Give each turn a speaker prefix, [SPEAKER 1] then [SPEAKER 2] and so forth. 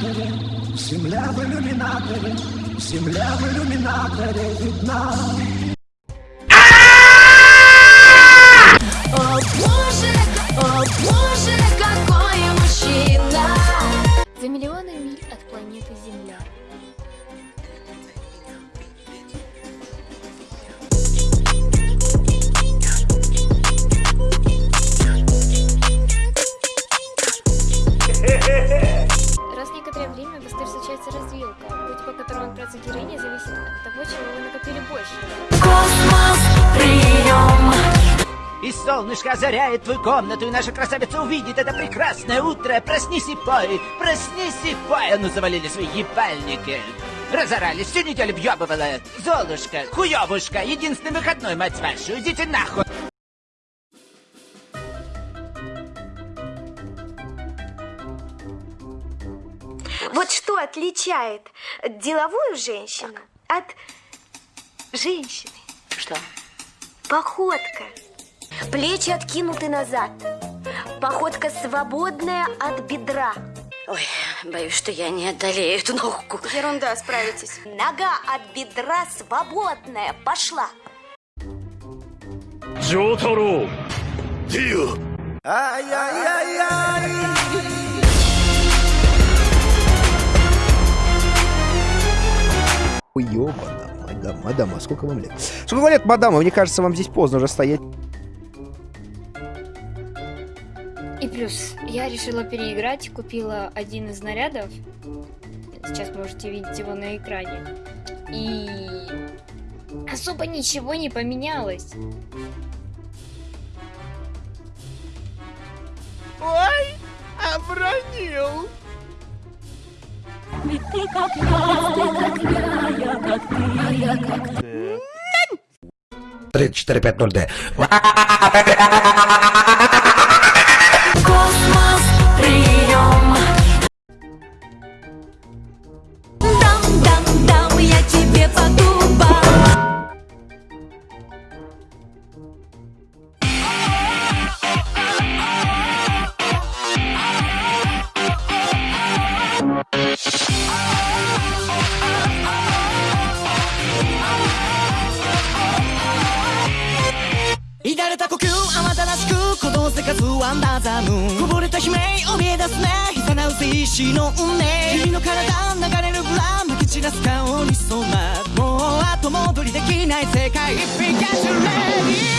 [SPEAKER 1] иллюминаторе, земля в иллюминаторе, земля в иллюминаторе видна.
[SPEAKER 2] Время в истории случается развилка, путь по которому отправится героиня зависит от того, чего вы накопили больше. Космос, прием!
[SPEAKER 3] И солнышко озаряет твою комнату, и наша красавица увидит это прекрасное утро. Проснись и пой, проснись и пой. А ну завалили свои ебальники. Разорались, всю неделю въебывала. Золушка, хуёвушка, единственный выходной, мать вашу, идите нахуй.
[SPEAKER 4] Вот что отличает деловую женщину так. от женщины?
[SPEAKER 5] Что?
[SPEAKER 4] Походка. Плечи откинуты назад. Походка свободная от бедра.
[SPEAKER 5] Ой, боюсь, что я не одолею эту ногу.
[SPEAKER 4] Ерунда, справитесь. Нога от бедра свободная. Пошла.
[SPEAKER 6] Джотару, Тио! Ай-яй-яй-яй!
[SPEAKER 7] Ёбана, мадам, мадам, а сколько вам лет? Сколько вам лет, мадам? Мне кажется, вам здесь поздно уже стоять.
[SPEAKER 2] И плюс, я решила переиграть, купила один из нарядов. Сейчас можете видеть его на экране. И особо ничего не поменялось.
[SPEAKER 3] Ой, обронил.
[SPEAKER 1] Ведь ты как я, ты
[SPEAKER 2] как я, я как ты, я как ты. 3450D.
[SPEAKER 8] 乱れた呼吸慌ただしく鼓動生活ワンダーザムーンこぼれた悲鳴怯え出すね誘うせ石の運命。君の体流れるブラまき散らす香りそうなもう後戻りできない世界。ピカチュウレ